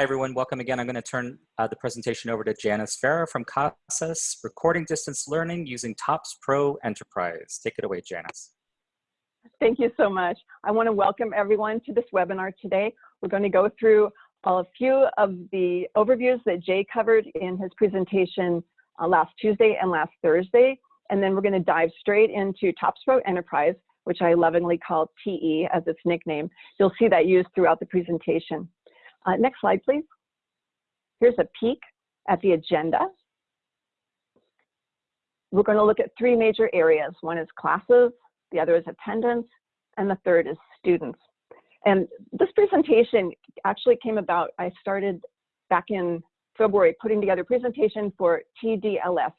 everyone. Welcome again. I'm going to turn uh, the presentation over to Janice Farah from CASAS, Recording Distance Learning using TOPS Pro Enterprise. Take it away, Janice. Thank you so much. I want to welcome everyone to this webinar today. We're going to go through a few of the overviews that Jay covered in his presentation uh, last Tuesday and last Thursday. And then we're going to dive straight into TOPS Pro Enterprise, which I lovingly call TE as its nickname. You'll see that used throughout the presentation. Uh, next slide, please. Here's a peek at the agenda. We're going to look at three major areas. One is classes, the other is attendance, and the third is students. And this presentation actually came about, I started back in February putting together a presentation for TDLS,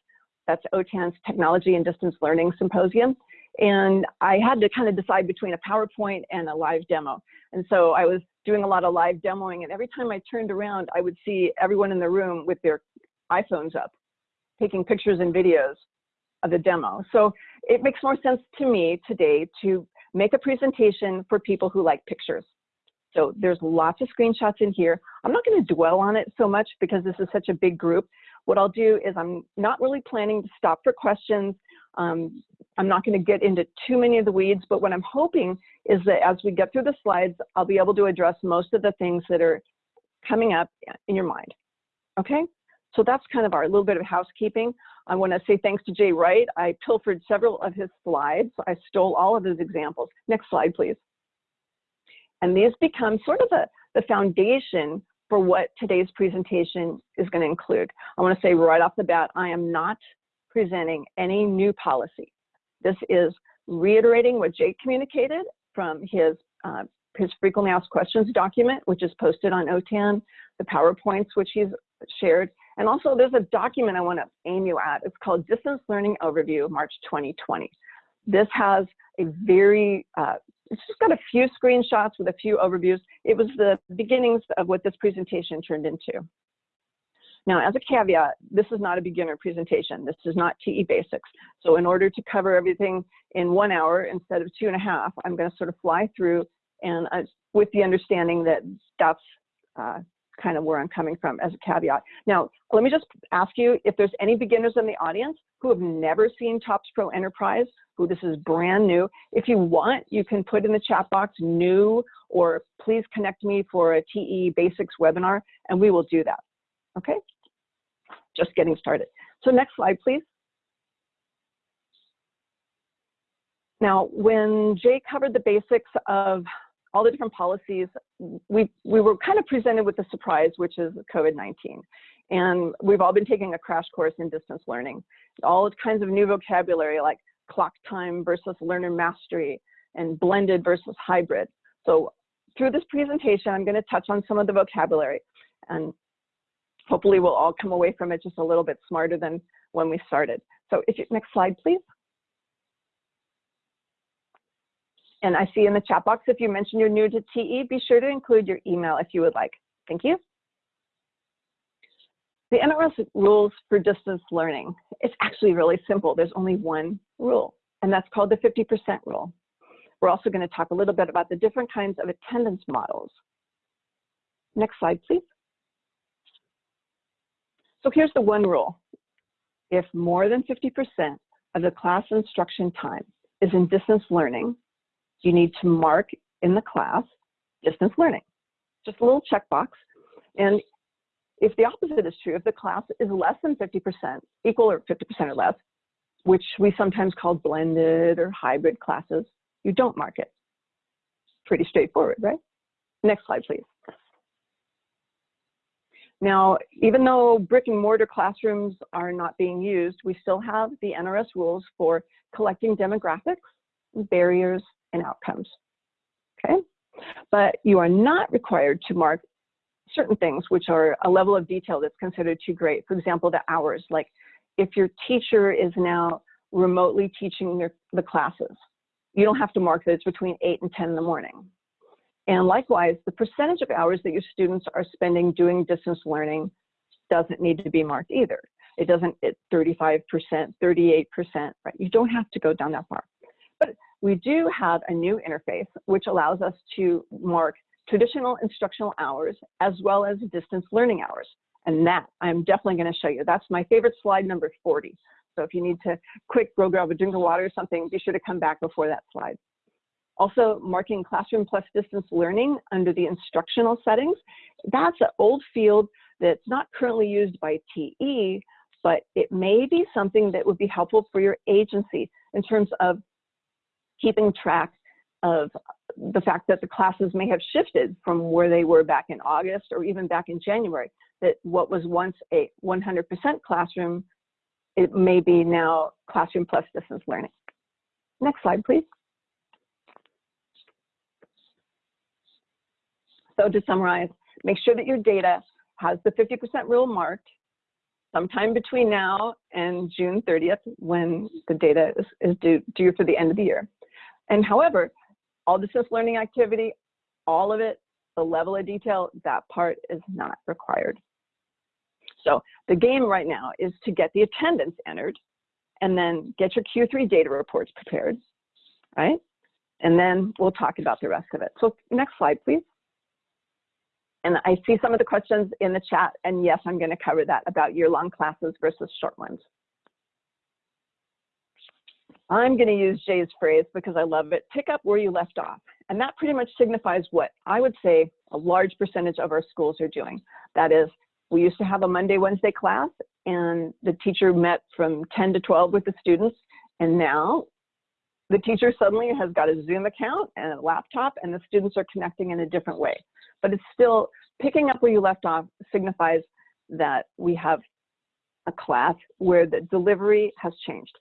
that's OTAN's Technology and Distance Learning Symposium. And I had to kind of decide between a PowerPoint and a live demo. And so I was doing a lot of live demoing and every time I turned around, I would see everyone in the room with their iPhones up, taking pictures and videos of the demo. So it makes more sense to me today to make a presentation for people who like pictures. So there's lots of screenshots in here. I'm not going to dwell on it so much because this is such a big group. What I'll do is I'm not really planning to stop for questions. Um, I'm not going to get into too many of the weeds, but what I'm hoping is that as we get through the slides, I'll be able to address most of the things that are coming up in your mind. Okay? So that's kind of our little bit of housekeeping. I want to say thanks to Jay Wright. I pilfered several of his slides. I stole all of his examples. Next slide, please. And these become sort of a, the foundation for what today's presentation is going to include. I want to say right off the bat, I am not presenting any new policy. This is reiterating what Jake communicated from his, uh, his frequently asked questions document, which is posted on OTAN, the PowerPoints, which he's shared, and also there's a document I want to aim you at. It's called Distance Learning Overview, March 2020. This has a very, uh, it's just got a few screenshots with a few overviews. It was the beginnings of what this presentation turned into. Now, as a caveat, this is not a beginner presentation. This is not TE Basics. So in order to cover everything in one hour instead of two and a half, I'm going to sort of fly through and uh, with the understanding that that's uh, kind of where I'm coming from as a caveat. Now, let me just ask you if there's any beginners in the audience who have never seen TOPS Pro Enterprise, who this is brand new. If you want, you can put in the chat box new or please connect me for a TE Basics webinar and we will do that. Okay? Just getting started. So next slide, please. Now, when Jay covered the basics of all the different policies, we, we were kind of presented with a surprise, which is COVID-19. And we've all been taking a crash course in distance learning. All kinds of new vocabulary like clock time versus learner mastery and blended versus hybrid. So through this presentation, I'm gonna touch on some of the vocabulary and hopefully we'll all come away from it just a little bit smarter than when we started. So if you, next slide, please. And I see in the chat box, if you mention you're new to TE, be sure to include your email if you would like. Thank you. The NRS rules for distance learning. It's actually really simple. There's only one rule, and that's called the 50% rule. We're also going to talk a little bit about the different kinds of attendance models. Next slide, please. So here's the one rule. If more than 50% of the class instruction time is in distance learning, you need to mark in the class distance learning. Just a little checkbox. And if the opposite is true, if the class is less than 50%, equal or 50% or less, which we sometimes call blended or hybrid classes, you don't mark it. Pretty straightforward, right? Next slide, please. Now, even though brick and mortar classrooms are not being used, we still have the NRS rules for collecting demographics, barriers, and outcomes. Okay, but you are not required to mark certain things which are a level of detail that's considered too great. For example, the hours, like if your teacher is now remotely teaching your, the classes, you don't have to mark that it's between 8 and 10 in the morning. And likewise, the percentage of hours that your students are spending doing distance learning doesn't need to be marked either. It doesn't, it's 35%, 38%, right? You don't have to go down that far. But we do have a new interface which allows us to mark traditional instructional hours as well as distance learning hours. And that I'm definitely going to show you. That's my favorite slide number 40. So if you need to quick go grab a drink of water or something, be sure to come back before that slide. Also marking classroom plus distance learning under the instructional settings. That's an old field that's not currently used by TE, but it may be something that would be helpful for your agency in terms of keeping track of the fact that the classes may have shifted from where they were back in August or even back in January, that what was once a 100% classroom, it may be now classroom plus distance learning. Next slide, please. So to summarize, make sure that your data has the 50% rule marked sometime between now and June 30th when the data is, is due, due for the end of the year. And however, all distance learning activity, all of it, the level of detail, that part is not required. So the game right now is to get the attendance entered and then get your Q3 data reports prepared, right? And then we'll talk about the rest of it. So next slide, please. And I see some of the questions in the chat, and yes, I'm gonna cover that about year-long classes versus short ones. I'm gonna use Jay's phrase because I love it, pick up where you left off. And that pretty much signifies what I would say a large percentage of our schools are doing. That is, we used to have a Monday, Wednesday class, and the teacher met from 10 to 12 with the students, and now the teacher suddenly has got a Zoom account and a laptop, and the students are connecting in a different way but it's still picking up where you left off signifies that we have a class where the delivery has changed.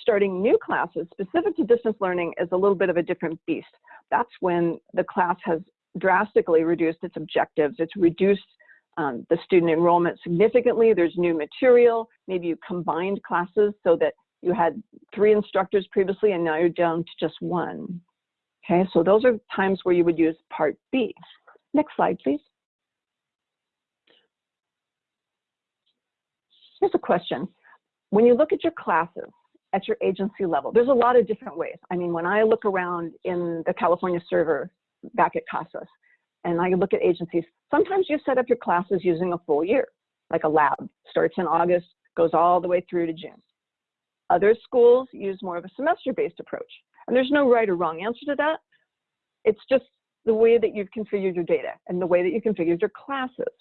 Starting new classes specific to distance learning is a little bit of a different beast. That's when the class has drastically reduced its objectives. It's reduced um, the student enrollment significantly. There's new material. Maybe you combined classes so that you had three instructors previously and now you're down to just one. Okay, so those are times where you would use part B. Next slide, please. Here's a question. When you look at your classes at your agency level, there's a lot of different ways. I mean, when I look around in the California server back at CASAS, and I look at agencies, sometimes you set up your classes using a full year, like a lab, starts in August, goes all the way through to June. Other schools use more of a semester-based approach. And there's no right or wrong answer to that. It's just the way that you've configured your data and the way that you configured your classes.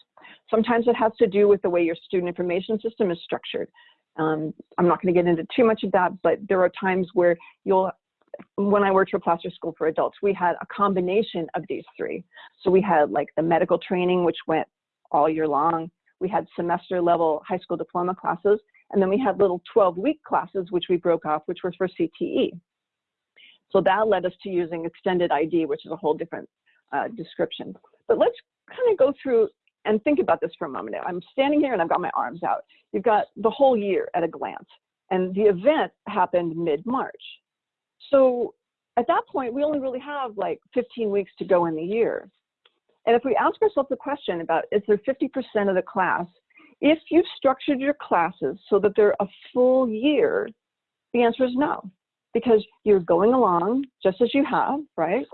Sometimes it has to do with the way your student information system is structured. Um, I'm not going to get into too much of that, but there are times where you'll, when I worked for Placer School for Adults, we had a combination of these three. So we had like the medical training, which went all year long. We had semester level high school diploma classes, and then we had little 12 week classes, which we broke off, which were for CTE. So that led us to using extended ID, which is a whole different uh, description. But let's kind of go through and think about this for a moment. I'm standing here and I've got my arms out. You've got the whole year at a glance. And the event happened mid-March. So at that point, we only really have like 15 weeks to go in the year. And if we ask ourselves the question about is there 50% of the class, if you've structured your classes so that they're a full year, the answer is no because you're going along just as you have, right?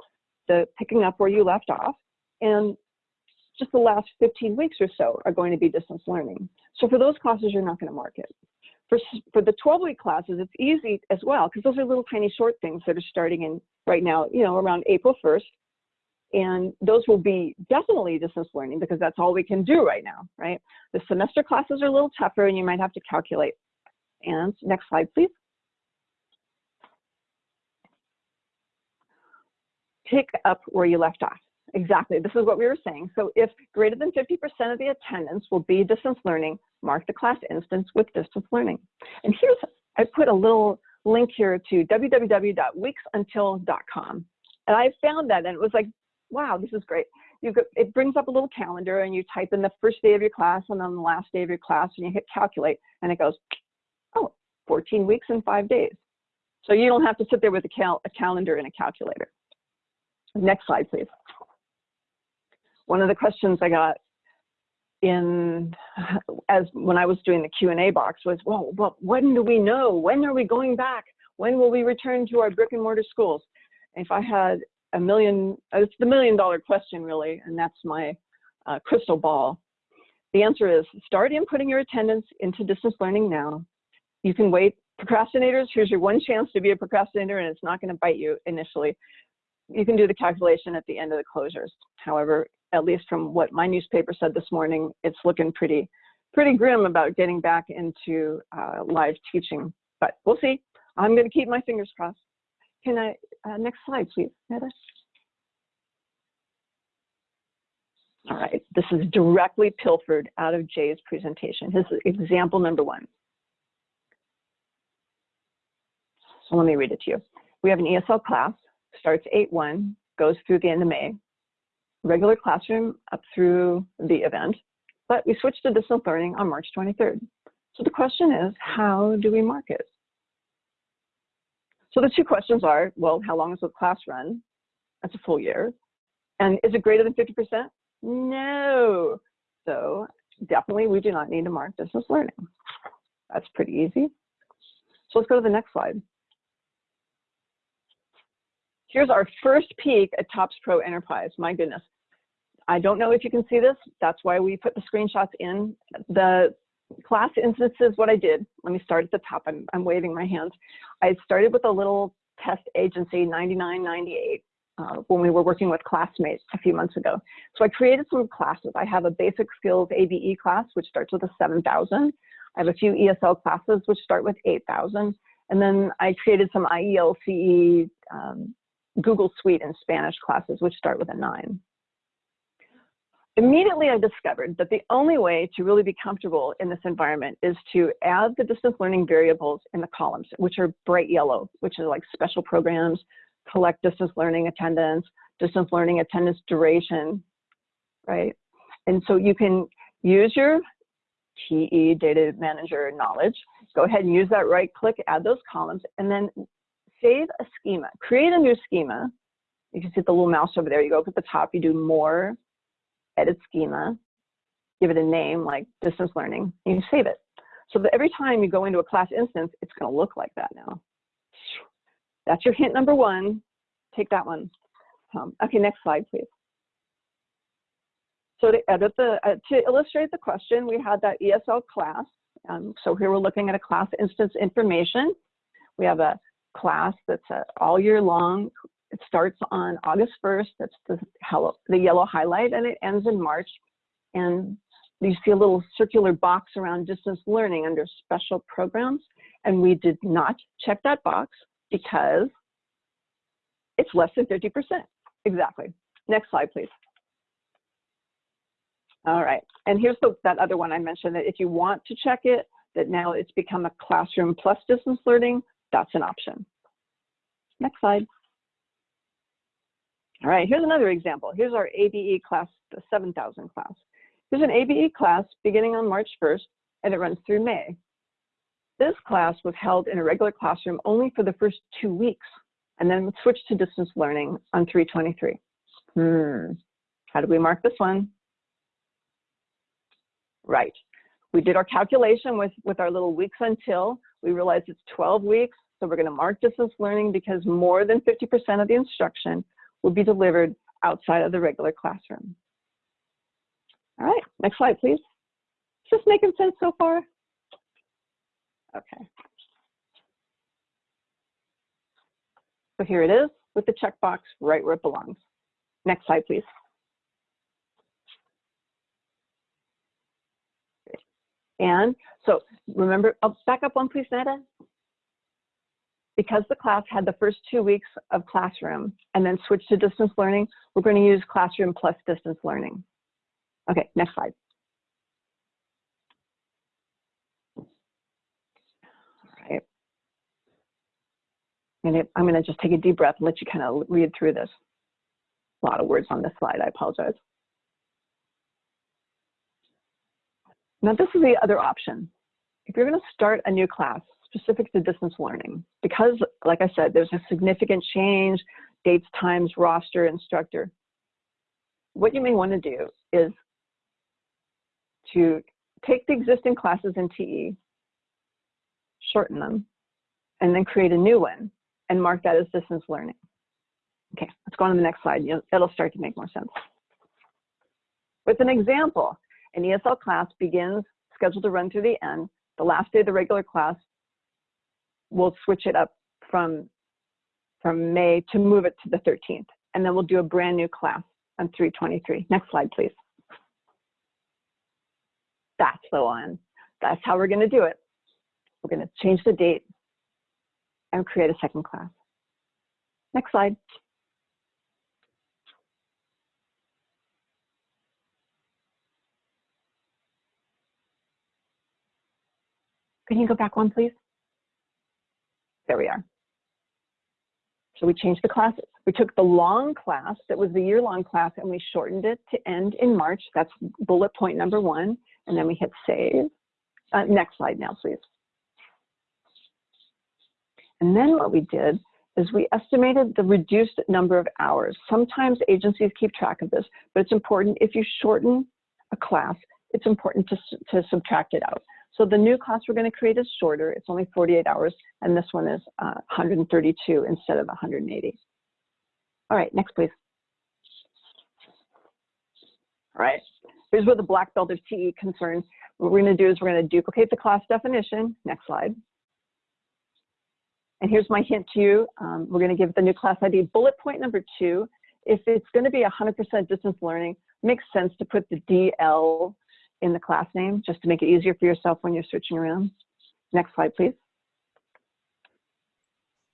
The picking up where you left off. And just the last 15 weeks or so are going to be distance learning. So for those classes, you're not going to mark it. For, for the 12 week classes, it's easy as well, because those are little tiny short things that are starting in right now, you know, around April 1st. And those will be definitely distance learning because that's all we can do right now, right? The semester classes are a little tougher and you might have to calculate. And next slide, please. Pick up where you left off. Exactly, this is what we were saying. So if greater than 50% of the attendance will be distance learning, mark the class instance with distance learning. And here's, I put a little link here to www.weeksuntil.com. And I found that and it was like, wow, this is great. You go, it brings up a little calendar and you type in the first day of your class and then the last day of your class and you hit calculate and it goes, oh, 14 weeks and five days. So you don't have to sit there with a, cal a calendar and a calculator. Next slide, please. One of the questions I got in as when I was doing the Q&A box was, well, well, when do we know? When are we going back? When will we return to our brick and mortar schools? If I had a million, it's the million dollar question really, and that's my uh, crystal ball. The answer is start inputting your attendance into distance learning now. You can wait. Procrastinators, here's your one chance to be a procrastinator and it's not gonna bite you initially. You can do the calculation at the end of the closures. However, at least from what my newspaper said this morning, it's looking pretty, pretty grim about getting back into uh, live teaching, but we'll see. I'm gonna keep my fingers crossed. Can I, uh, next slide, please, Neda. All right, this is directly pilfered out of Jay's presentation, his example number one. So let me read it to you. We have an ESL class, starts 8-1, goes through the end of May. Regular classroom up through the event, but we switched to distance learning on March 23rd. So the question is, how do we mark it? So the two questions are, well, how long does the class run? That's a full year. And is it greater than 50%? No. So definitely we do not need to mark distance learning. That's pretty easy. So let's go to the next slide. Here's our first peek at TOPS Pro Enterprise. My goodness. I don't know if you can see this. That's why we put the screenshots in. The class instances, what I did, let me start at the top. I'm, I'm waving my hands. I started with a little test agency, 9998, uh, when we were working with classmates a few months ago. So I created some classes. I have a basic skills ABE class, which starts with a 7,000. I have a few ESL classes, which start with 8,000. And then I created some IELCE um, Google Suite and Spanish classes, which start with a nine. Immediately I discovered that the only way to really be comfortable in this environment is to add the distance learning variables in the columns, which are bright yellow, which are like special programs, collect distance learning attendance, distance learning attendance duration, right? And so you can use your TE data manager knowledge, go ahead and use that right click, add those columns, and then save a schema, create a new schema. You can see the little mouse over there. You go up at the top, you do more, edit schema, give it a name like distance learning, and you save it. So that every time you go into a class instance, it's going to look like that now. That's your hint number one. Take that one. Um, okay, next slide, please. So to edit the, uh, to illustrate the question, we had that ESL class. Um, so here we're looking at a class instance information. We have a class that's uh, all year long. It starts on August 1st. That's the, hello, the yellow highlight, and it ends in March. And you see a little circular box around distance learning under special programs. And we did not check that box because it's less than 50%. Exactly. Next slide, please. All right, and here's the, that other one I mentioned that if you want to check it, that now it's become a classroom plus distance learning, that's an option. Next slide. All right, here's another example. Here's our ABE class, the 7000 class. Here's an ABE class beginning on March 1st, and it runs through May. This class was held in a regular classroom only for the first two weeks, and then switched to distance learning on 323. Hmm, how do we mark this one? Right, we did our calculation with, with our little weeks until, we realized it's 12 weeks, so we're gonna mark distance learning because more than 50% of the instruction will be delivered outside of the regular classroom. All right, next slide, please. Is this making sense so far? Okay. So here it is with the checkbox right where it belongs. Next slide, please. And so remember, I'll back up one please, Netta. Because the class had the first two weeks of classroom and then switched to distance learning, we're going to use classroom plus distance learning. Okay, next slide. All right. And it, I'm going to just take a deep breath and let you kind of read through this. A lot of words on this slide, I apologize. Now this is the other option. If you're going to start a new class specific to distance learning, because like I said, there's a significant change, dates, times, roster, instructor, what you may want to do is to take the existing classes in TE, shorten them, and then create a new one and mark that as distance learning. Okay, let's go on to the next slide. It'll start to make more sense. With an example, an ESL class begins scheduled to run through the end. The last day of the regular class, we'll switch it up from, from May to move it to the 13th. And then we'll do a brand new class on 323. Next slide, please. That's the one. That's how we're gonna do it. We're gonna change the date and create a second class. Next slide. Can you go back one, please? There we are. So we changed the classes. We took the long class that was the year-long class and we shortened it to end in March. That's bullet point number one. And then we hit save. Uh, next slide now, please. And then what we did is we estimated the reduced number of hours. Sometimes agencies keep track of this, but it's important if you shorten a class, it's important to, to subtract it out. So the new class we're going to create is shorter. It's only 48 hours, and this one is uh, 132 instead of 180. All right, next, please. All right, here's where the black belt of TE concern. What we're going to do is we're going to duplicate the class definition. Next slide. And here's my hint to you. Um, we're going to give the new class ID bullet point number two. If it's going to be 100% distance learning, makes sense to put the DL in the class name just to make it easier for yourself when you're searching around. Next slide, please.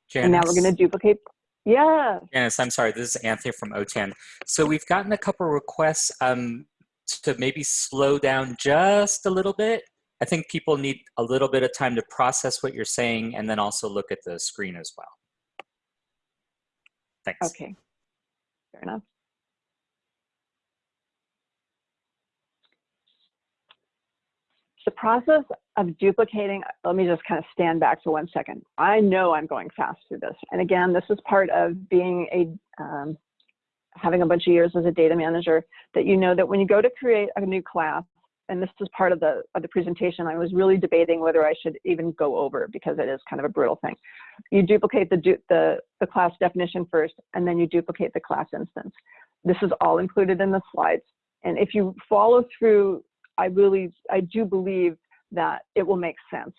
Janice, And now we're going to duplicate. Yeah. Janice, I'm sorry, this is Anthony from OTAN. So we've gotten a couple requests um, to maybe slow down just a little bit. I think people need a little bit of time to process what you're saying and then also look at the screen as well. Thanks. Okay. Fair enough. The process of duplicating, let me just kind of stand back for one second. I know I'm going fast through this. And again, this is part of being a, um, having a bunch of years as a data manager, that you know that when you go to create a new class, and this is part of the, of the presentation, I was really debating whether I should even go over because it is kind of a brutal thing. You duplicate the, the, the class definition first, and then you duplicate the class instance. This is all included in the slides. And if you follow through I really, I do believe that it will make sense.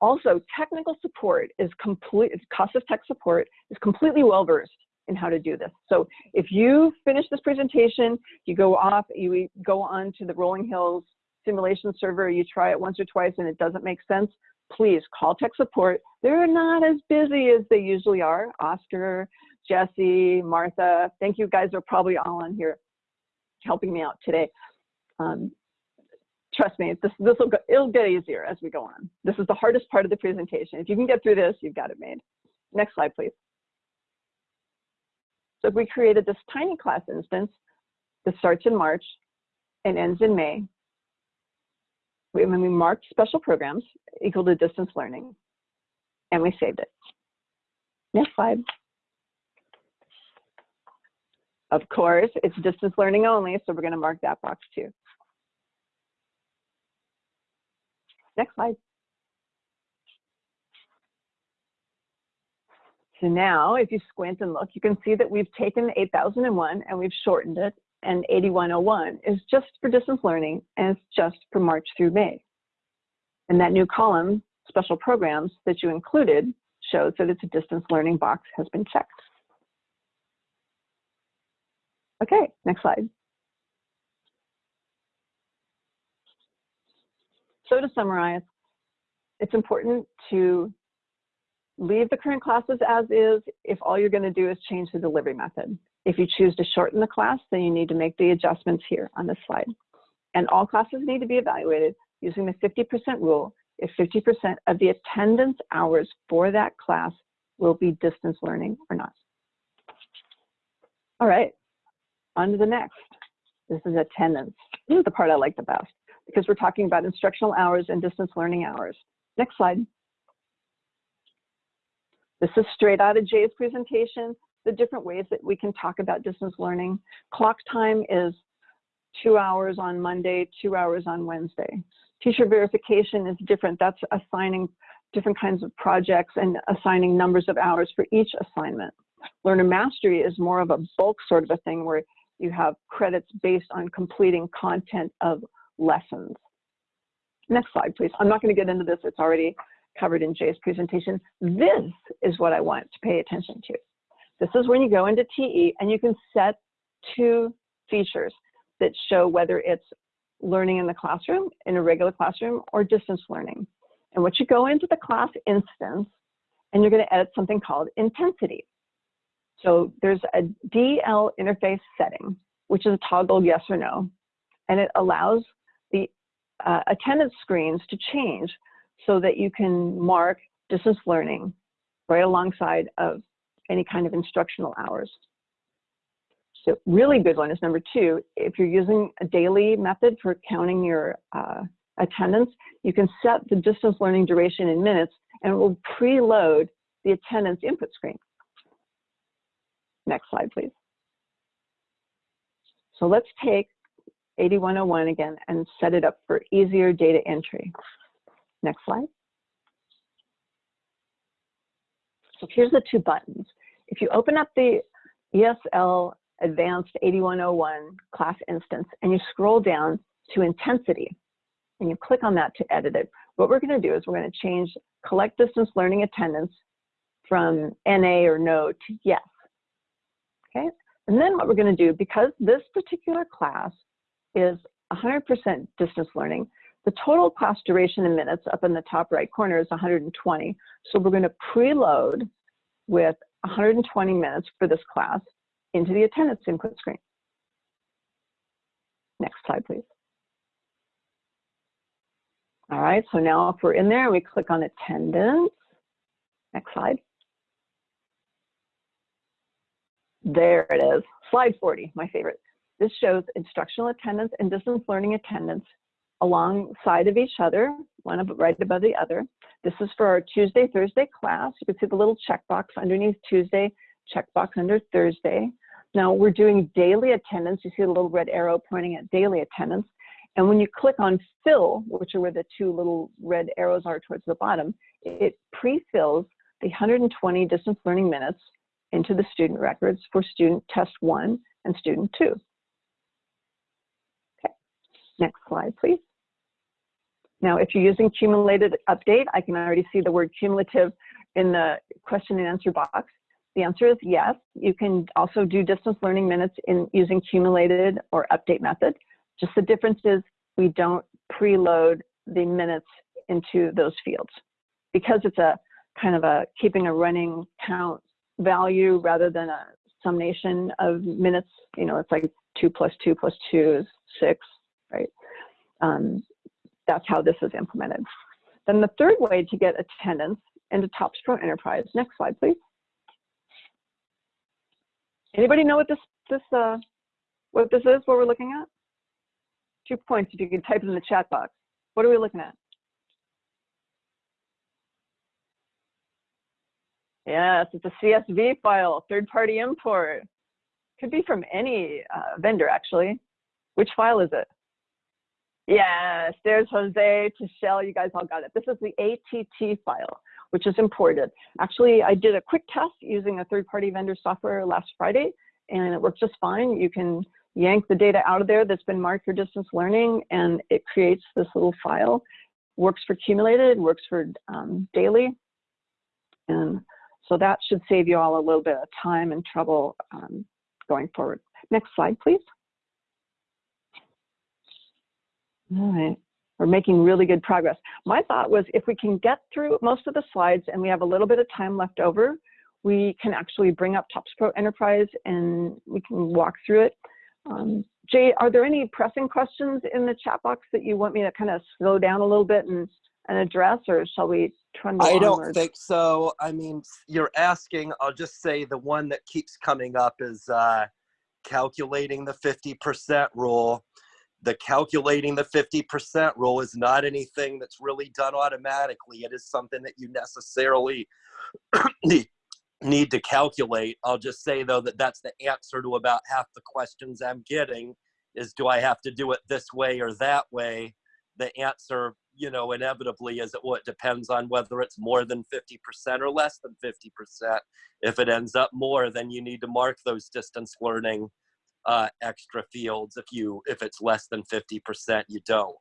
Also, technical support is complete, CASAS tech support is completely well-versed in how to do this. So if you finish this presentation, you go off, you go on to the Rolling Hills simulation server, you try it once or twice and it doesn't make sense, please call tech support. They're not as busy as they usually are. Oscar, Jesse, Martha, thank you guys are probably all on here helping me out today. Um, trust me, this this will go, it'll get easier as we go on. This is the hardest part of the presentation. If you can get through this, you've got it made. Next slide, please. So if we created this tiny class instance that starts in March and ends in May, we, when we marked special programs equal to distance learning, and we saved it. Next slide. Of course, it's distance learning only, so we're going to mark that box too. Next slide. So now if you squint and look, you can see that we've taken 8001 and we've shortened it and 8101 is just for distance learning and it's just for March through May. And that new column, special programs that you included shows that it's a distance learning box has been checked. Okay, next slide. So to summarize, it's important to leave the current classes as is if all you're going to do is change the delivery method. If you choose to shorten the class, then you need to make the adjustments here on this slide. And all classes need to be evaluated using the 50% rule if 50% of the attendance hours for that class will be distance learning or not. All right, on to the next. This is attendance. This is the part I like the best because we're talking about instructional hours and distance learning hours. Next slide. This is straight out of Jay's presentation, the different ways that we can talk about distance learning. Clock time is two hours on Monday, two hours on Wednesday. Teacher verification is different. That's assigning different kinds of projects and assigning numbers of hours for each assignment. Learner mastery is more of a bulk sort of a thing where you have credits based on completing content of lessons. Next slide, please. I'm not going to get into this. It's already covered in Jay's presentation. This is what I want to pay attention to. This is when you go into TE and you can set two features that show whether it's learning in the classroom, in a regular classroom, or distance learning. And what you go into the class instance and you're going to edit something called intensity. So there's a DL interface setting, which is a toggle yes or no, and it allows the uh, attendance screens to change so that you can mark distance learning right alongside of any kind of instructional hours. So really good one is number two, if you're using a daily method for counting your uh, attendance, you can set the distance learning duration in minutes and it will preload the attendance input screen. Next slide, please. So let's take 8101 again and set it up for easier data entry. Next slide. So here's the two buttons. If you open up the ESL Advanced 8101 class instance and you scroll down to intensity and you click on that to edit it, what we're going to do is we're going to change collect distance learning attendance from NA or no to yes. Okay, and then what we're going to do, because this particular class is 100% distance learning, the total class duration in minutes up in the top right corner is 120. So we're going to preload with 120 minutes for this class into the attendance input screen. Next slide, please. All right, so now if we're in there, we click on attendance. Next slide. There it is, slide 40, my favorite. This shows instructional attendance and distance learning attendance alongside of each other, one right above the other. This is for our Tuesday, Thursday class. You can see the little checkbox underneath Tuesday, checkbox under Thursday. Now we're doing daily attendance. You see the little red arrow pointing at daily attendance. And when you click on fill, which are where the two little red arrows are towards the bottom, it pre-fills the 120 distance learning minutes into the student records for student test one and student two. Next slide, please. Now, if you're using cumulated update, I can already see the word cumulative in the question and answer box. The answer is yes. You can also do distance learning minutes in using cumulated or update method. Just the difference is we don't preload the minutes into those fields. Because it's a kind of a keeping a running count value rather than a summation of minutes, you know, it's like two plus two plus two is six, right? Um, that's how this is implemented. Then the third way to get attendance into TOPS Pro Enterprise, next slide, please. Anybody know what this this uh, what this is? What we're looking at? Two points. If you could type it in the chat box. What are we looking at? Yes, it's a CSV file, third-party import. Could be from any uh, vendor, actually. Which file is it? Yes, there's Jose, Tichelle, you guys all got it. This is the ATT file which is imported. Actually, I did a quick test using a third-party vendor software last Friday, and it worked just fine. You can yank the data out of there that's been marked for distance learning, and it creates this little file. Works for cumulated, works for um, daily, and so that should save you all a little bit of time and trouble um, going forward. Next slide, please. All right we're making really good progress. My thought was if we can get through most of the slides and we have a little bit of time left over, we can actually bring up TOPS Pro Enterprise and we can walk through it. Um, Jay, are there any pressing questions in the chat box that you want me to kind of slow down a little bit and, and address, or shall we trundle I don't onward? think so. I mean, you're asking, I'll just say the one that keeps coming up is uh, calculating the 50% rule the calculating the 50% rule is not anything that's really done automatically. It is something that you necessarily need, to calculate. I'll just say though that that's the answer to about half the questions I'm getting is do I have to do it this way or that way? The answer you know, inevitably is it well, it depends on whether it's more than 50% or less than 50%. If it ends up more, then you need to mark those distance learning uh, extra fields. If you if it's less than 50%, you don't.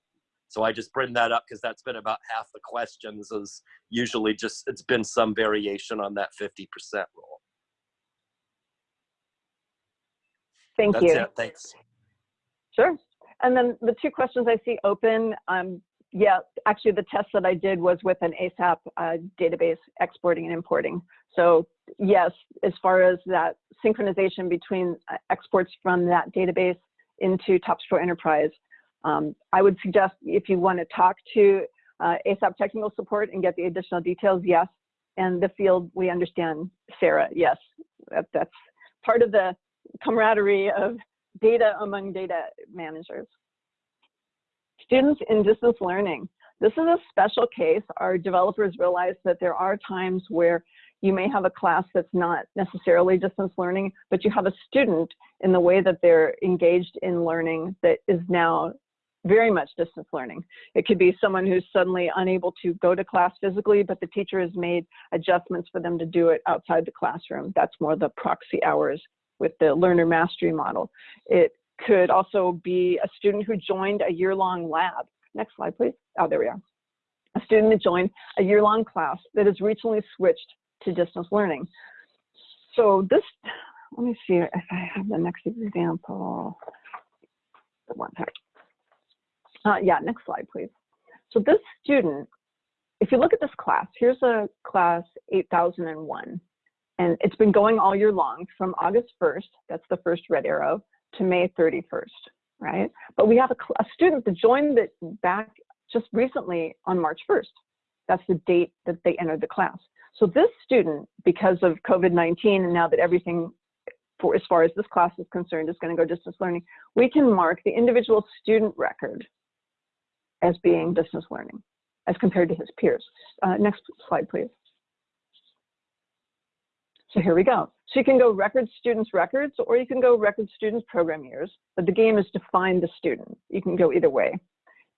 So I just bring that up because that's been about half the questions is usually just it's been some variation on that 50% rule. Thank That's you. it. Thanks. Sure. And then the two questions I see open, um, yeah, actually the test that I did was with an ASAP uh, database exporting and importing. So yes, as far as that synchronization between uh, exports from that database into TopsPro Enterprise, um, I would suggest if you want to talk to uh, ASAP technical support and get the additional details, yes. And the field, we understand, Sarah, yes. That, that's part of the camaraderie of data among data managers. Students in distance learning. This is a special case. Our developers realize that there are times where you may have a class that's not necessarily distance learning, but you have a student in the way that they're engaged in learning that is now very much distance learning. It could be someone who's suddenly unable to go to class physically, but the teacher has made adjustments for them to do it outside the classroom. That's more the proxy hours with the learner mastery model. It could also be a student who joined a year-long lab. Next slide, please. Oh, there we are. A student that joined a year-long class that has recently switched to distance learning. So this, let me see if I have the next example. One second. Uh, yeah, next slide, please. So this student, if you look at this class, here's a class 8001. And it's been going all year long from August 1st, that's the first red arrow, to May 31st, right? But we have a, a student that joined it back just recently on March 1st. That's the date that they entered the class. So this student, because of COVID-19 and now that everything for as far as this class is concerned is going to go distance learning, we can mark the individual student record as being distance learning as compared to his peers. Uh, next slide, please. So here we go. So you can go record students records or you can go record students program years, but the game is to find the student. You can go either way.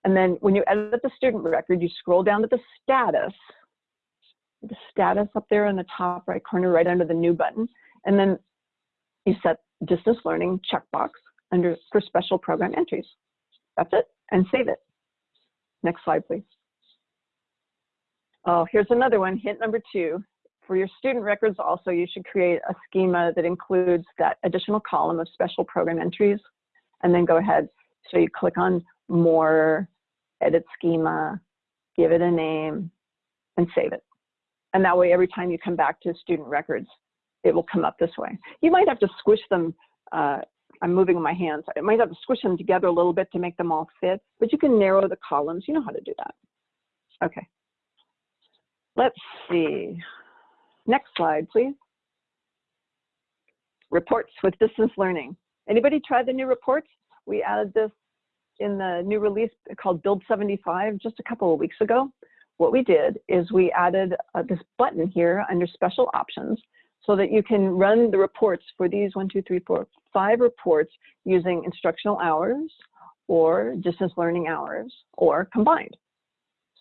And then when you edit the student record, you scroll down to the status, the status up there in the top right corner, right under the new button. And then you set distance learning checkbox under for special program entries. That's it, and save it. Next slide, please. Oh, here's another one, hint number two. For your student records also, you should create a schema that includes that additional column of special program entries, and then go ahead. So you click on more, edit schema, give it a name, and save it. And that way, every time you come back to student records, it will come up this way. You might have to squish them, uh, I'm moving my hands, I might have to squish them together a little bit to make them all fit, but you can narrow the columns, you know how to do that. Okay. Let's see. Next slide, please. Reports with distance learning. Anybody try the new reports? We added this in the new release called Build 75 just a couple of weeks ago. What we did is we added uh, this button here under special options so that you can run the reports for these one, two, three, four, five reports using instructional hours or distance learning hours or combined.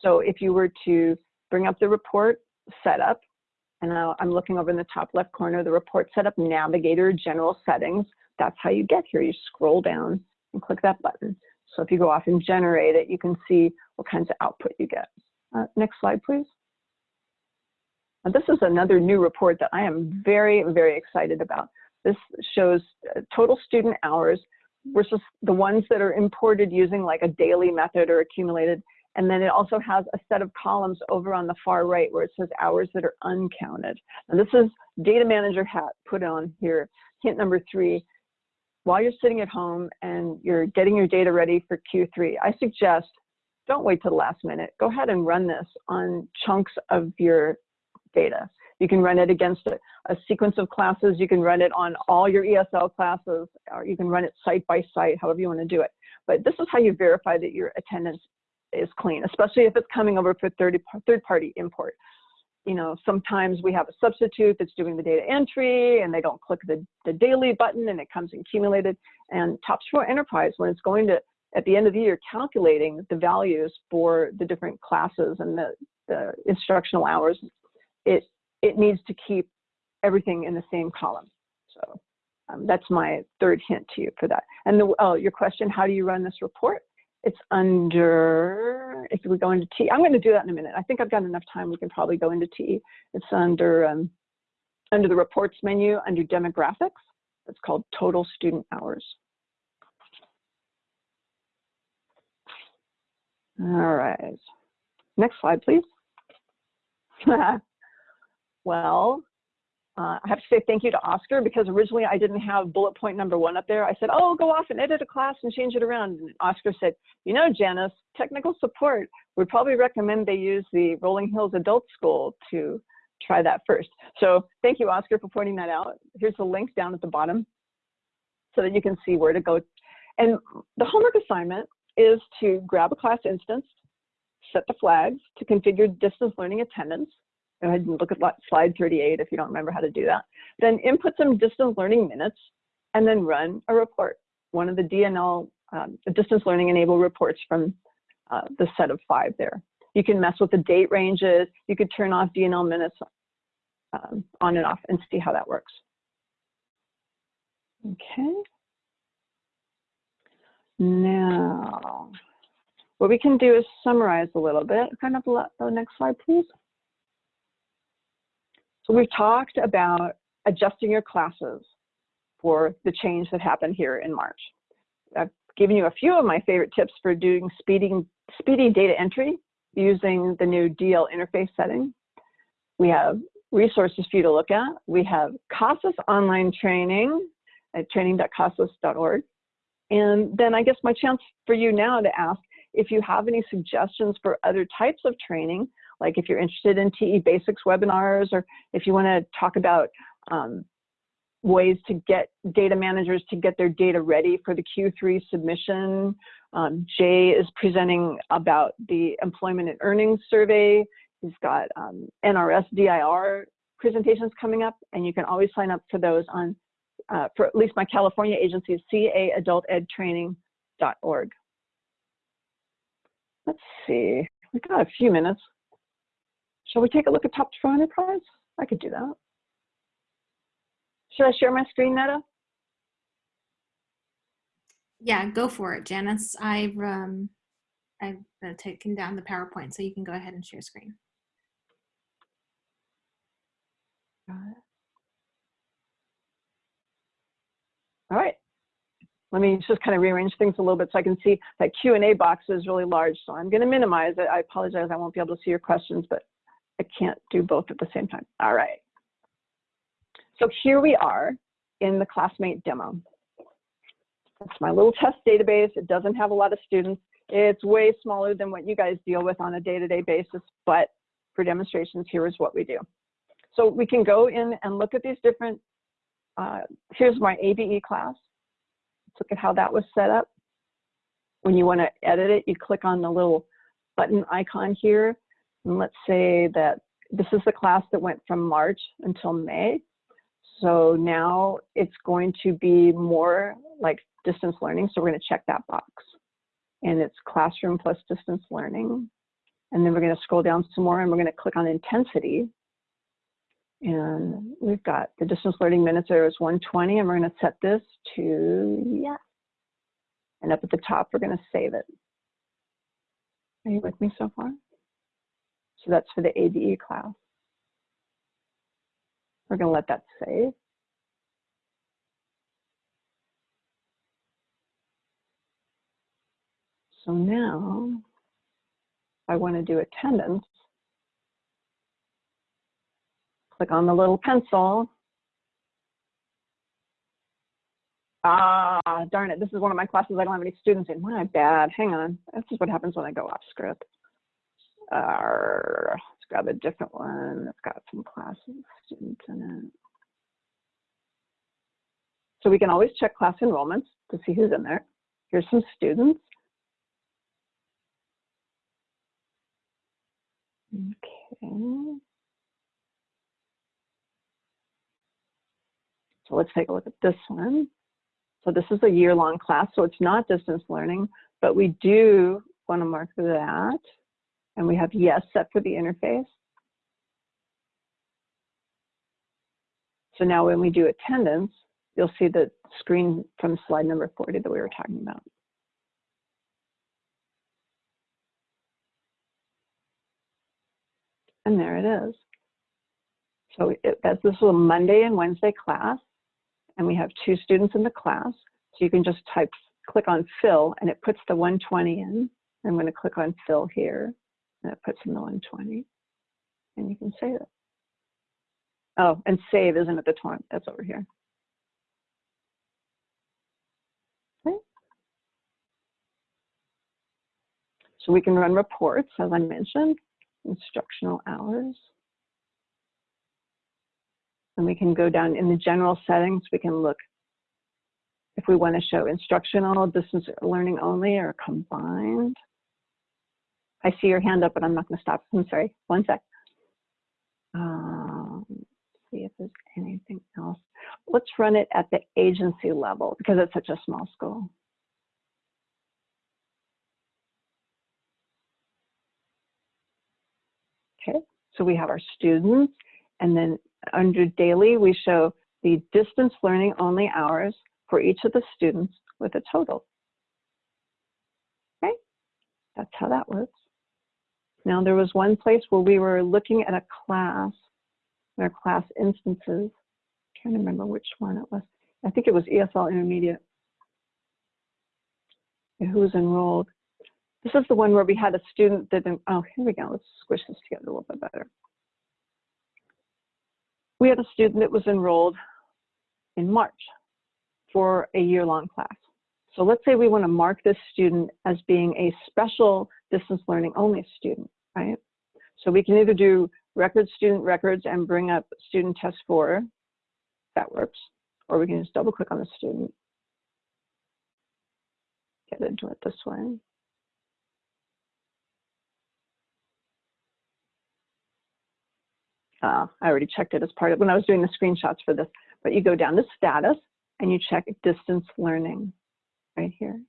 So if you were to bring up the report setup, and I'm looking over in the top left corner, the report setup navigator general settings. That's how you get here. You scroll down and click that button. So if you go off and generate it, you can see what kinds of output you get. Uh, next slide, please. Now, this is another new report that I am very, very excited about. This shows uh, total student hours versus the ones that are imported using like a daily method or accumulated and then it also has a set of columns over on the far right where it says hours that are uncounted. And this is data manager hat put on here. Hint number three, while you're sitting at home and you're getting your data ready for Q3, I suggest don't wait till the last minute. Go ahead and run this on chunks of your data. You can run it against a, a, sequence of classes. You can run it on all your ESL classes, or you can run it site by site, however you want to do it. But this is how you verify that your attendance is clean, especially if it's coming over for third, third party import. You know, sometimes we have a substitute that's doing the data entry and they don't click the, the daily button and it comes accumulated. And TopsPro Enterprise, when it's going to at the end of the year calculating the values for the different classes and the, the instructional hours, it, it needs to keep everything in the same column. So um, that's my third hint to you for that. And the, oh, your question, how do you run this report? It's under, if we go into T, I'm going to do that in a minute. I think I've got enough time. We can probably go into T. It's under, um, under the reports menu, under demographics. It's called total student hours. All right. Next slide, please. well, uh, I have to say thank you to Oscar because originally I didn't have bullet point number one up there. I said, oh, go off and edit a class and change it around. And Oscar said, you know, Janice, technical support would probably recommend they use the Rolling Hills Adult School to try that first. So thank you, Oscar, for pointing that out. Here's the link down at the bottom so that you can see where to go. And the homework assignment is to grab a class instance, set the flags to configure distance learning attendance. Go ahead and look at slide 38 if you don't remember how to do that. Then input some distance learning minutes and then run a report, one of the DNL um, distance learning enabled reports from uh, the set of five there. You can mess with the date ranges. You could turn off DNL minutes um, on and off and see how that works. Okay. Now, what we can do is summarize a little bit. Kind of the next slide, please. So we've talked about adjusting your classes for the change that happened here in March. I've given you a few of my favorite tips for doing speeding, speedy data entry using the new DL interface setting. We have resources for you to look at. We have CASAS online training at training.casas.org. And then I guess my chance for you now to ask if you have any suggestions for other types of training, like if you're interested in TE Basics webinars, or if you want to talk about um, ways to get data managers to get their data ready for the Q3 submission. Um, Jay is presenting about the employment and earnings survey. He's got um, NRS DIR presentations coming up, and you can always sign up for those on uh, for at least my California agency caadultedtraining.org. Let's see, we've got a few minutes. Shall we take a look at Top Pro Enterprise? I could do that. Should I share my screen, Netta? Yeah, go for it, Janice. I've um, I've uh, taken down the PowerPoint, so you can go ahead and share screen. All right. Let me just kind of rearrange things a little bit so I can see that Q&A box is really large. So I'm going to minimize it. I apologize. I won't be able to see your questions, but I can't do both at the same time. All right. So here we are in the classmate demo. It's my little test database. It doesn't have a lot of students. It's way smaller than what you guys deal with on a day-to-day -day basis, but for demonstrations, here is what we do. So we can go in and look at these different uh, here's my ABE class. Let's look at how that was set up. When you want to edit it, you click on the little button icon here. And let's say that this is the class that went from March until May. So now it's going to be more like distance learning. So we're going to check that box. And it's classroom plus distance learning. And then we're going to scroll down some more and we're going to click on intensity. And we've got the distance learning minutes there is 120, and we're going to set this to yes. And up at the top, we're going to save it. Are you with me so far? So that's for the ABE class. We're going to let that save. So now, I want to do attendance click on the little pencil. Ah, darn it, this is one of my classes I don't have any students in. My bad, hang on. This is what happens when I go off script. Let's grab a different one. It's got some classes, students in it. So we can always check class enrollments to see who's in there. Here's some students. Okay. So let's take a look at this one. So this is a year-long class, so it's not distance learning. but we do want to mark that. And we have yes set for the interface. So now when we do attendance, you'll see the screen from slide number 40 that we were talking about. And there it is. So it, that's this little Monday and Wednesday class, and we have two students in the class. So you can just type, click on fill, and it puts the 120 in. I'm going to click on fill here, it puts in the 120, and you can save it. Oh, and save isn't at the top, that's over here. Okay. So we can run reports, as I mentioned, instructional hours. And we can go down in the general settings, we can look if we want to show instructional, distance learning only, or combined. I see your hand up, but I'm not going to stop. I'm sorry. One sec. Um, see if there's anything else. Let's run it at the agency level because it's such a small school. Okay, so we have our students, and then under daily, we show the distance learning only hours for each of the students with a total. Okay, that's how that works. Now there was one place where we were looking at a class, our class instances. Trying to remember which one it was. I think it was ESL Intermediate. Who was enrolled? This is the one where we had a student that, oh, here we go. Let's squish this together a little bit better. We had a student that was enrolled in March for a year-long class. So let's say we want to mark this student as being a special distance learning only student, right? So we can either do record student records and bring up student test four, that works, or we can just double click on the student, get into it this way. Uh, I already checked it as part of when I was doing the screenshots for this, but you go down to status and you check distance learning right here.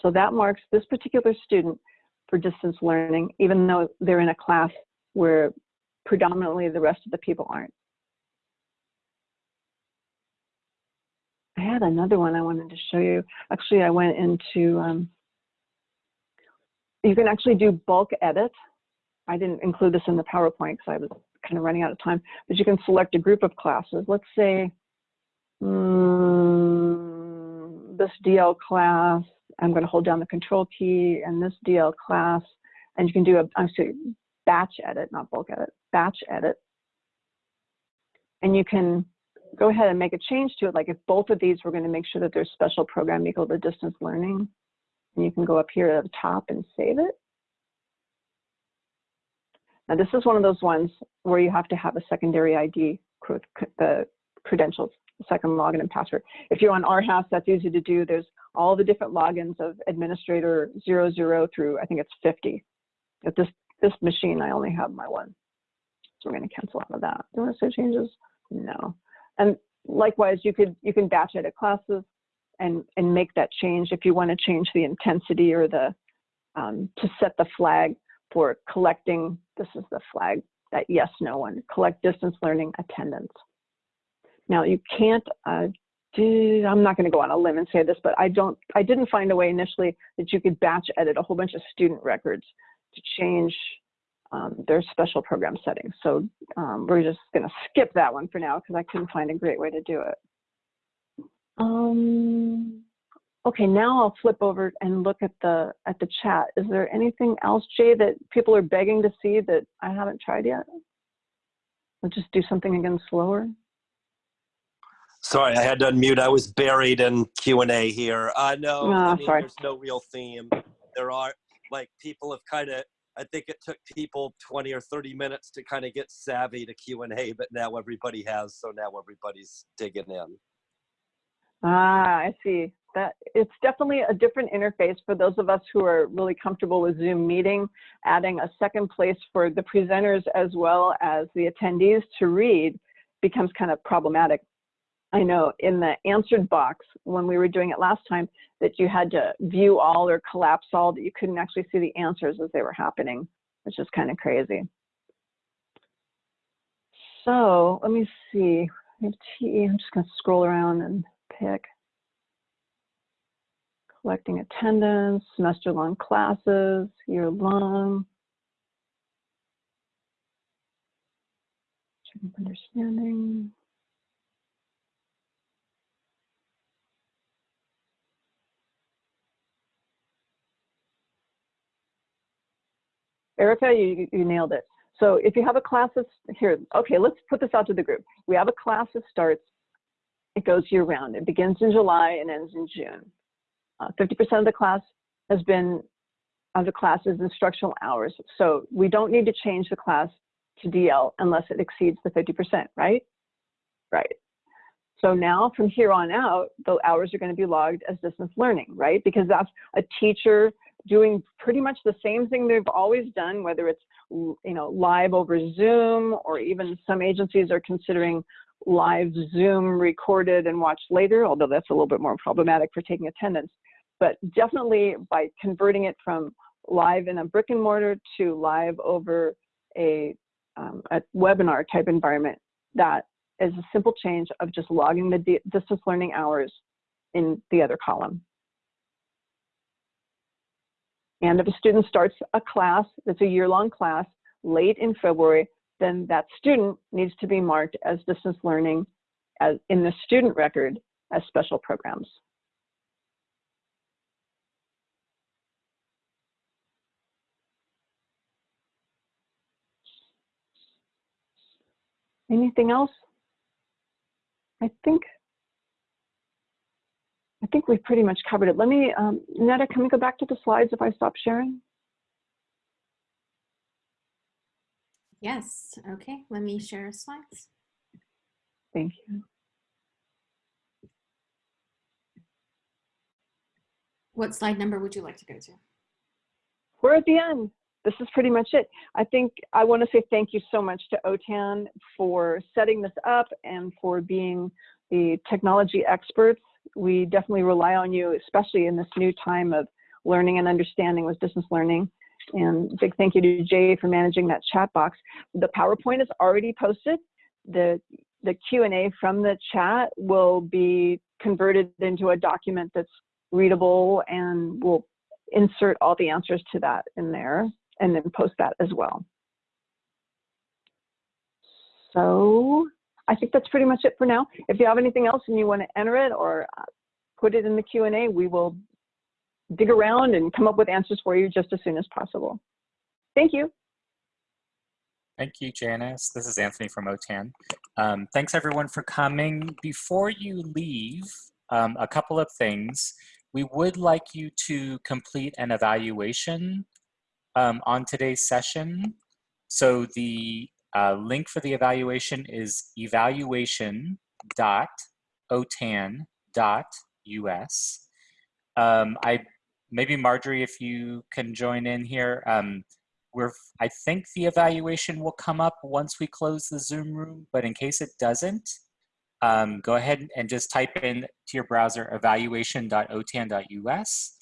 So that marks this particular student for distance learning, even though they're in a class where predominantly the rest of the people aren't. I had another one I wanted to show you. Actually, I went into, um, you can actually do bulk edit. I didn't include this in the PowerPoint because I was kind of running out of time, but you can select a group of classes. Let's say mm, this DL class, I'm going to hold down the control key and this DL class, and you can do a, I'm sorry, batch edit, not bulk edit, batch edit. And you can go ahead and make a change to it. Like if both of these, we're going to make sure that there's special program equal to distance learning. And you can go up here at the top and save it. Now this is one of those ones where you have to have a secondary ID, the credentials, second login and password. If you're on RHAS, that's easy to do. There's all the different logins of administrator 00 through, I think it's 50. At this, this machine, I only have my one. So we're gonna cancel out of that. Do you wanna save changes? No. And likewise, you could you can batch edit classes and, and make that change if you wanna change the intensity or the, um, to set the flag for collecting, this is the flag, that yes, no one, collect distance learning attendance. Now you can't, uh, do, I'm not gonna go on a limb and say this, but I don't, I didn't find a way initially that you could batch edit a whole bunch of student records to change um, their special program settings. So um, we're just gonna skip that one for now because I couldn't find a great way to do it. Um, Okay, now I'll flip over and look at the at the chat. Is there anything else, Jay, that people are begging to see that I haven't tried yet? I'll just do something again slower. Sorry, I had to unmute. I was buried in Q and A here. Uh, no, No, I mean, there's no real theme. There are like people have kind of. I think it took people 20 or 30 minutes to kind of get savvy to Q and A, but now everybody has. So now everybody's digging in. Ah, I see. That it's definitely a different interface for those of us who are really comfortable with Zoom meeting. Adding a second place for the presenters as well as the attendees to read becomes kind of problematic. I know in the answered box when we were doing it last time that you had to view all or collapse all, that you couldn't actually see the answers as they were happening, which is kind of crazy. So let me see. I'm just going to scroll around and pick. Collecting attendance, semester long classes, year long. Understanding. Erica, you, you nailed it. So if you have a class that's here, okay, let's put this out to the group. We have a class that starts, it goes year round. It begins in July and ends in June. 50% uh, of the class has been, of the instructional hours. So we don't need to change the class to DL unless it exceeds the 50%, right? Right. So now from here on out, the hours are going to be logged as distance learning, right? Because that's a teacher doing pretty much the same thing they've always done, whether it's you know live over Zoom or even some agencies are considering live Zoom recorded and watched later, although that's a little bit more problematic for taking attendance. But definitely by converting it from live in a brick and mortar to live over a, um, a webinar type environment, that is a simple change of just logging the distance learning hours in the other column. And if a student starts a class that's a year-long class late in February, then that student needs to be marked as distance learning as in the student record as special programs. Anything else? I think I think we've pretty much covered it. Let me, um, Netta, can we go back to the slides if I stop sharing? Yes, okay, let me share slides. Thank you. What slide number would you like to go to? We're at the end. This is pretty much it. I think I want to say thank you so much to OTAN for setting this up and for being the technology experts we definitely rely on you, especially in this new time of learning and understanding with distance learning. And big thank you to Jay for managing that chat box. The PowerPoint is already posted. The, the Q&A from the chat will be converted into a document that's readable and we'll insert all the answers to that in there and then post that as well. So I think that's pretty much it for now. If you have anything else and you want to enter it or uh, put it in the Q&A, we will dig around and come up with answers for you just as soon as possible. Thank you. Thank you, Janice. This is Anthony from OTAN. Um, thanks everyone for coming. Before you leave, um, a couple of things. We would like you to complete an evaluation um, on today's session. So the uh, link for the evaluation is evaluation.otan.us. Um, I maybe Marjorie, if you can join in here. Um, we're, I think the evaluation will come up once we close the Zoom room, but in case it doesn't, um, go ahead and just type in to your browser evaluation.otan.us.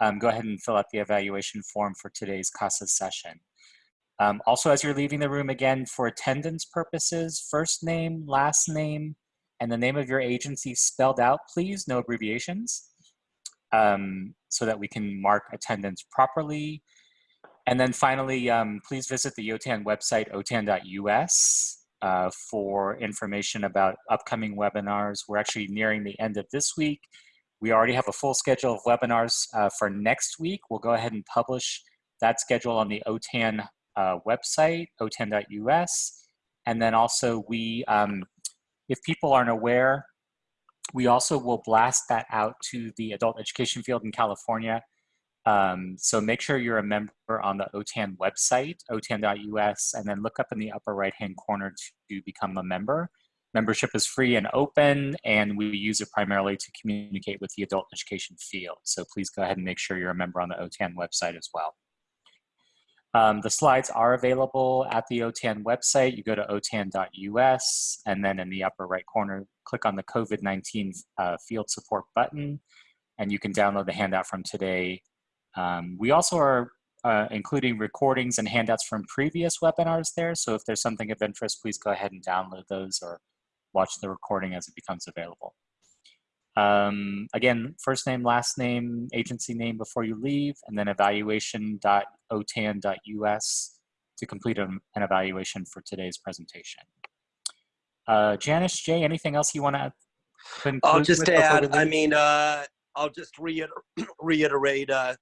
Um, go ahead and fill out the evaluation form for today's CASAS session. Um, also, as you're leaving the room again, for attendance purposes, first name, last name, and the name of your agency spelled out, please, no abbreviations, um, so that we can mark attendance properly. And then finally, um, please visit the OTAN website, otan.us, uh, for information about upcoming webinars. We're actually nearing the end of this week. We already have a full schedule of webinars uh, for next week. We'll go ahead and publish that schedule on the OTAN uh, website, otan.us. And then also we, um, if people aren't aware, we also will blast that out to the adult education field in California. Um, so make sure you're a member on the OTAN website, otan.us, and then look up in the upper right-hand corner to become a member. Membership is free and open, and we use it primarily to communicate with the adult education field. So please go ahead and make sure you're a member on the OTAN website as well. Um, the slides are available at the OTAN website. You go to otan.us and then in the upper right corner, click on the COVID-19 uh, field support button and you can download the handout from today. Um, we also are uh, including recordings and handouts from previous webinars there. So if there's something of interest, please go ahead and download those or watch the recording as it becomes available. Um, again, first name, last name, agency name before you leave, and then evaluation.otan.us to complete an, an evaluation for today's presentation. Uh, Janice, Jay, anything else you want to conclude I'll just with before we add, I mean, uh, I'll just reiter reiterate, uh,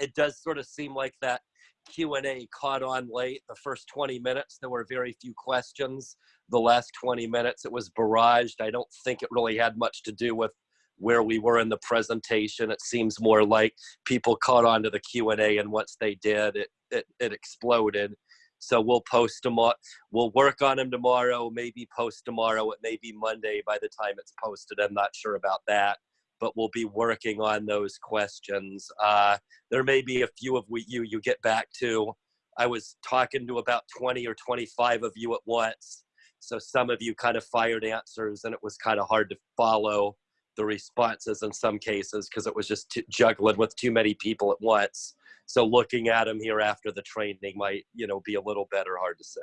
it does sort of seem like that Q&A caught on late. The first 20 minutes, there were very few questions. The last 20 minutes, it was barraged. I don't think it really had much to do with where we were in the presentation. It seems more like people caught on to the Q&A, and once they did, it, it, it exploded. So we'll post on- We'll work on them tomorrow. Maybe post tomorrow. It may be Monday by the time it's posted. I'm not sure about that, but we'll be working on those questions. Uh, there may be a few of you you get back to. I was talking to about 20 or 25 of you at once. So some of you kind of fired answers, and it was kind of hard to follow the responses in some cases because it was just juggling with too many people at once. So looking at them here after the training might, you know, be a little better. Hard to say.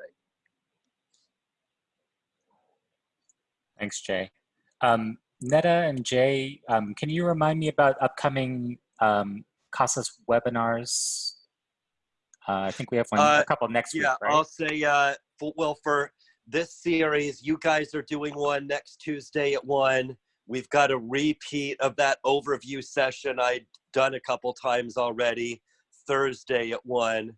Thanks, Jay. Um, Netta and Jay, um, can you remind me about upcoming um, CASAS webinars? Uh, I think we have one, Uh, a couple next Yeah, week, right? I'll say, uh, for, well, for this series, you guys are doing one next Tuesday at one. We've got a repeat of that overview session I'd done a couple times already, Thursday at one.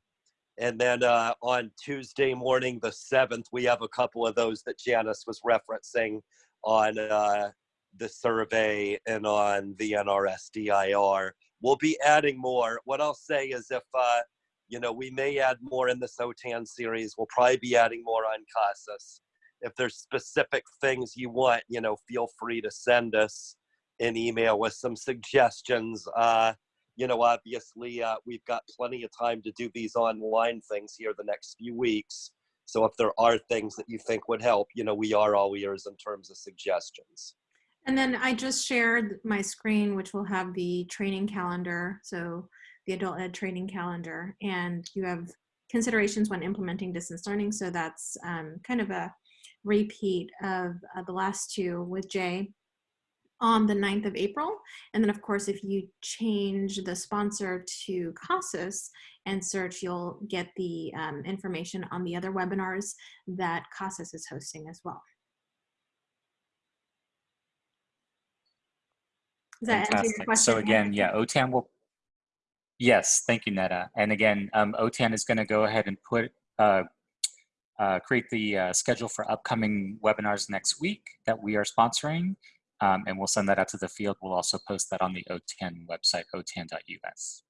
And then uh, on Tuesday morning, the 7th, we have a couple of those that Janice was referencing on uh, the survey and on the NRSDIR. We'll be adding more. What I'll say is if uh, you know, we may add more in this OTAN series. We'll probably be adding more on CASAS. If there's specific things you want, you know, feel free to send us an email with some suggestions. Uh, you know, obviously, uh, we've got plenty of time to do these online things here the next few weeks. So if there are things that you think would help, you know, we are all ears in terms of suggestions. And then I just shared my screen, which will have the training calendar. So the adult ed training calendar and you have considerations when implementing distance learning. So that's um, kind of a repeat of uh, the last two with Jay on the 9th of April. And then of course, if you change the sponsor to CASAS and search, you'll get the um, information on the other webinars that CASAS is hosting as well. Does that answer your Fantastic. question? So again, yeah, OTAN will, yes, thank you, Netta. And again, um, OTAN is going to go ahead and put, uh, uh, create the uh, schedule for upcoming webinars next week that we are sponsoring. Um, and we'll send that out to the field. We'll also post that on the OTAN website, otan.us.